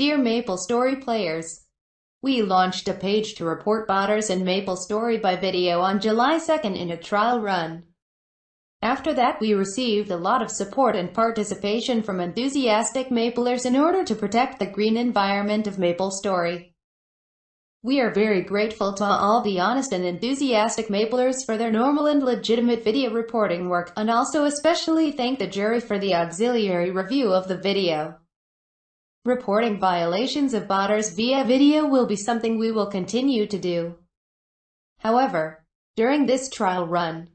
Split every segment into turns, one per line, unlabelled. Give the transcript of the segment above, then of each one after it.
Dear MapleStory players, we launched a page to report botters in MapleStory by video on July 2nd in a trial run. After that we received a lot of support and participation from enthusiastic Maplers in order to protect the green environment of MapleStory. We are very grateful to all the honest and enthusiastic Maplers for their normal and legitimate video reporting work, and also especially thank the jury for the auxiliary review of the video. Reporting violations of botters via video will be something we will continue to do. However, during this trial run,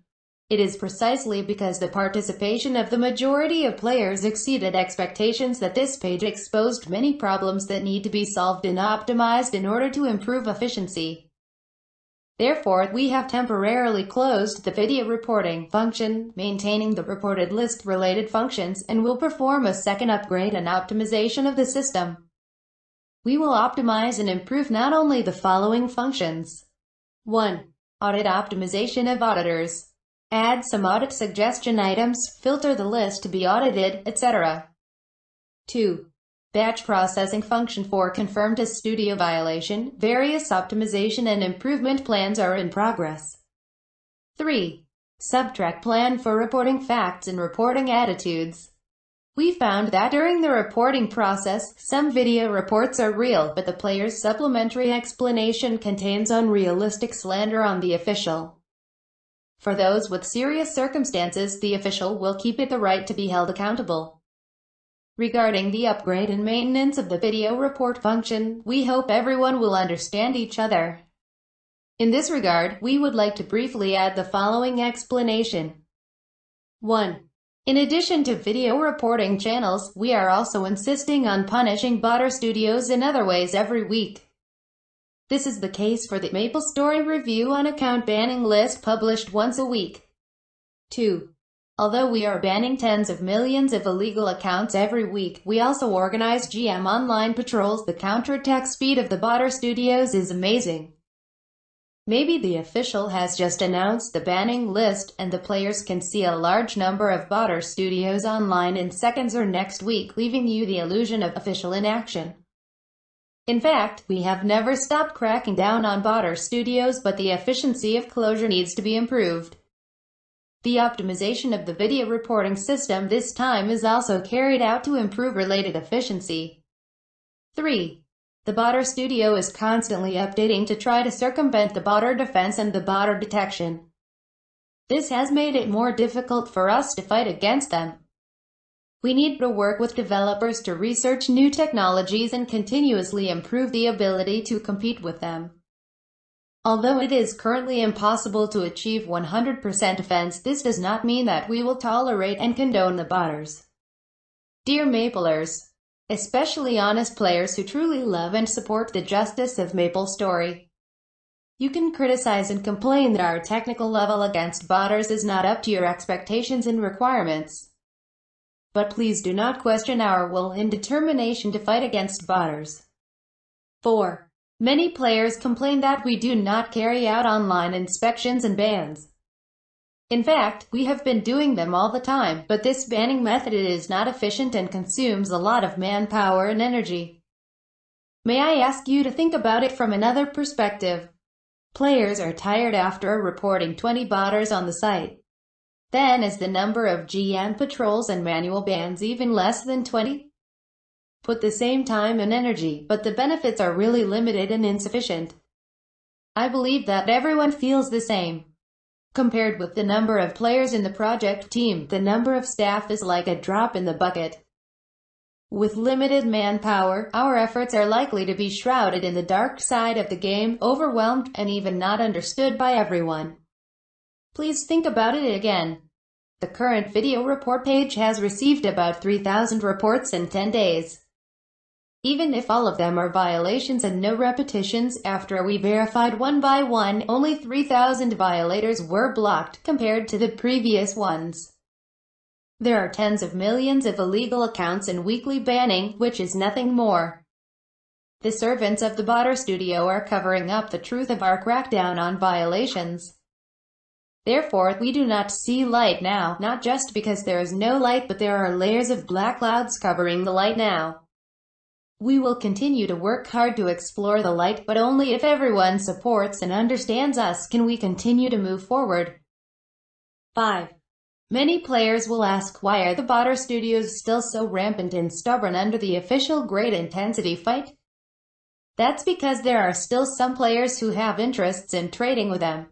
it is precisely because the participation of the majority of players exceeded expectations that this page exposed many problems that need to be solved and optimized in order to improve efficiency. Therefore, we have temporarily closed the video reporting function, maintaining the reported list-related functions, and will perform a second upgrade and optimization of the system. We will optimize and improve not only the following functions. 1. Audit optimization of auditors add some audit suggestion items, filter the list to be audited, etc. 2. Batch processing function for confirmed as studio violation, various optimization and improvement plans are in progress. 3. Subtract plan for reporting facts and reporting attitudes. We found that during the reporting process, some video reports are real, but the player's supplementary explanation contains unrealistic slander on the official. For those with serious circumstances, the official will keep it the right to be held accountable. Regarding the upgrade and maintenance of the video report function, we hope everyone will understand each other. In this regard, we would like to briefly add the following explanation. 1. In addition to video reporting channels, we are also insisting on punishing botter studios in other ways every week. This is the case for the MapleStory Review on account banning list published once a week. 2. Although we are banning tens of millions of illegal accounts every week, we also organize GM online patrols. The counterattack speed of the botter studios is amazing. Maybe the official has just announced the banning list, and the players can see a large number of botter studios online in seconds or next week, leaving you the illusion of official inaction. In fact, we have never stopped cracking down on botter studios but the efficiency of closure needs to be improved. The optimization of the video reporting system this time is also carried out to improve related efficiency. 3. The botter studio is constantly updating to try to circumvent the botter defense and the botter detection. This has made it more difficult for us to fight against them. We need to work with developers to research new technologies and continuously improve the ability to compete with them. Although it is currently impossible to achieve 100% offense, this does not mean that we will tolerate and condone the botters. Dear Maplers, especially honest players who truly love and support the justice of MapleStory, you can criticize and complain that our technical level against botters is not up to your expectations and requirements. But please do not question our will and determination to fight against botters. 4. Many players complain that we do not carry out online inspections and bans. In fact, we have been doing them all the time, but this banning method is not efficient and consumes a lot of manpower and energy. May I ask you to think about it from another perspective? Players are tired after reporting 20 botters on the site. Then is the number of GM patrols and manual bans even less than 20? Put the same time and energy, but the benefits are really limited and insufficient. I believe that everyone feels the same. Compared with the number of players in the project team, the number of staff is like a drop in the bucket. With limited manpower, our efforts are likely to be shrouded in the dark side of the game, overwhelmed, and even not understood by everyone. Please think about it again. The current video report page has received about 3,000 reports in 10 days. Even if all of them are violations and no repetitions, after we verified one by one, only 3,000 violators were blocked, compared to the previous ones. There are tens of millions of illegal accounts and weekly banning, which is nothing more. The servants of the Botter Studio are covering up the truth of our crackdown on violations. Therefore, we do not see light now, not just because there is no light but there are layers of black clouds covering the light now. We will continue to work hard to explore the light, but only if everyone supports and understands us can we continue to move forward. 5. Many players will ask why are the Botter Studios still so rampant and stubborn under the official Great Intensity fight? That's because there are still some players who have interests in trading with them.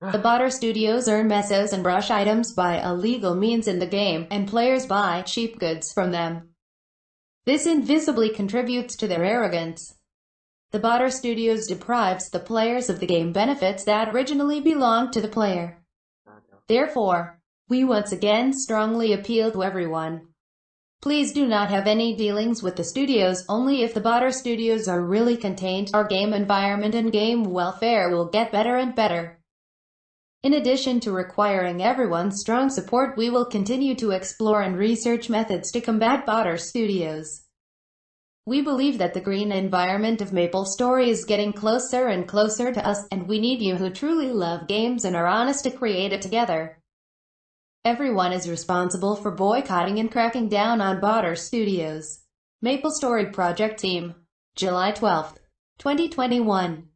Ah. The Botter Studios earn mesos and brush items by illegal means in the game, and players buy cheap goods from them. This invisibly contributes to their arrogance. The Botter Studios deprives the players of the game benefits that originally belonged to the player. Therefore, we once again strongly appeal to everyone. Please do not have any dealings with the studios, only if the Botter studios are really contained, our game environment and game welfare will get better and better. In addition to requiring everyone's strong support, we will continue to explore and research methods to combat Botter studios. We believe that the green environment of Maple Story is getting closer and closer to us, and we need you who truly love games and are honest to create it together. Everyone is responsible for boycotting and cracking down on Botter Studios. Maple Story Project Team. July 12, 2021.